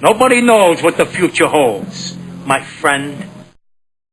Nobody knows what the future holds, my friend.